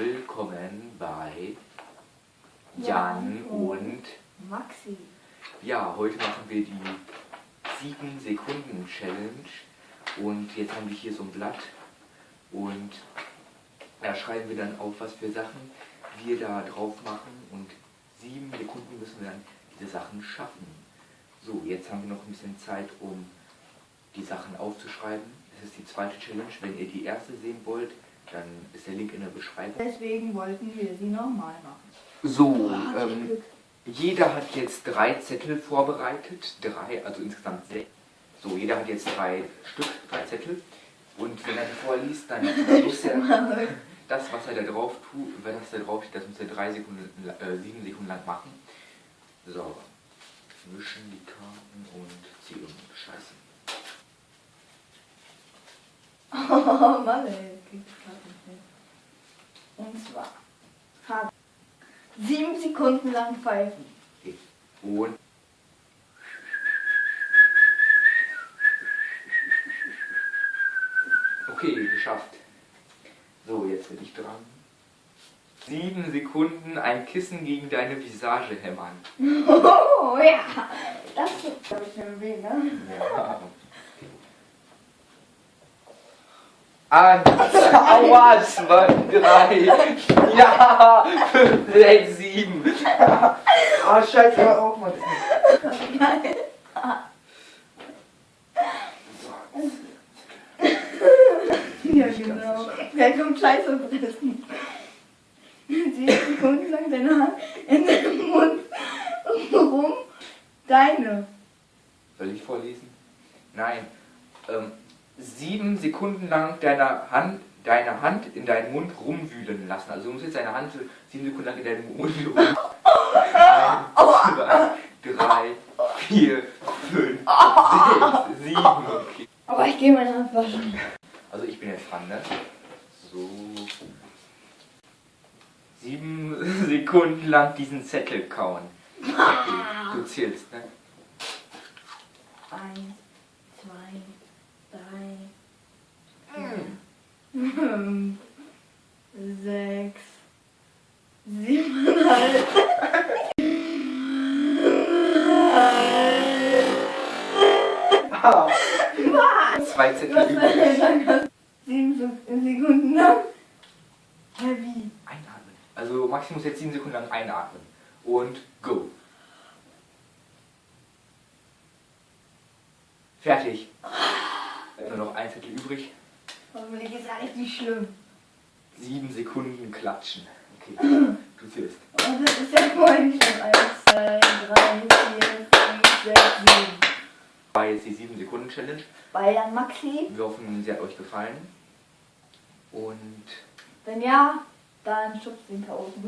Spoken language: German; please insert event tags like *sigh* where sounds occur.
willkommen bei Jan und Maxi. Ja, heute machen wir die 7 Sekunden Challenge und jetzt haben wir hier so ein Blatt und da schreiben wir dann auf, was für Sachen wir da drauf machen und 7 Sekunden müssen wir dann diese Sachen schaffen. So, jetzt haben wir noch ein bisschen Zeit, um die Sachen aufzuschreiben. Das ist die zweite Challenge. Wenn ihr die erste sehen wollt, dann ist der Link in der Beschreibung. Deswegen wollten wir sie nochmal machen. So, ich ähm, jeder hat jetzt drei Zettel vorbereitet. Drei, also insgesamt sechs. So, jeder hat jetzt drei Stück, drei Zettel. Und wenn er die vorliest, dann *laughs* muss er das, was er da drauf tut, wenn das da drauf steht, das muss er drei Sekunden, äh, sieben Sekunden lang machen. So, mischen die Karten und ziehen. Scheiße. *laughs* Oh Mann, ey, zwar hat sieben Sekunden lang pfeifen. Okay. Und Okay, geschafft. So, jetzt bin ich dran. Sieben Sekunden ein Kissen gegen deine Visage hämmern. *laughs* Oh ja, das ist glaube ich Weg, ne? Ja. Eins, aua, zwei, drei, ja, fünf, sechs, sieben. Ah, scheiße, hör auf, Mann. Geil. Ja, genau. Wer kommt Scheiße fressen? Sieben Sekunden lang deine Hand in deinem Mund rum. Deine. Soll ich vorlesen? Nein. Ähm, sieben Sekunden lang deine Hand, deine Hand in deinen Mund rumwühlen lassen. Also du musst jetzt deine Hand sieben Sekunden lang in deinen Mund *laughs* rum. Eins, zwei, drei, vier, fünf, sechs, sieben. Okay. Aber ich gehe meine Hand waschen. Also ich bin jetzt dran, ne? So. Sieben *laughs* Sekunden lang diesen Zettel kauen. Okay, du zählst, ne? Eins, zwei, drei, vier, fünf, sechs, siebeneinhalb. Zwei Zettel übrig. Sieben Sekunden lang. Wie? Einatmen. Also Maxi muss jetzt sieben Sekunden lang einatmen. Und go. Fertig. Nur noch ein Zettel übrig. Hoffentlich ist ja richtig schlimm. Sieben Sekunden klatschen. Okay, du zählst. Und das ist ja nicht schlimm. Eins, zwei, drei, vier, fünf, sechs, sieben. War jetzt die sieben Sekunden Challenge. Bei Jan Maxi. Wir hoffen, sie hat euch gefallen. Und Wenn ja, dann schubst den K.O. *laughs*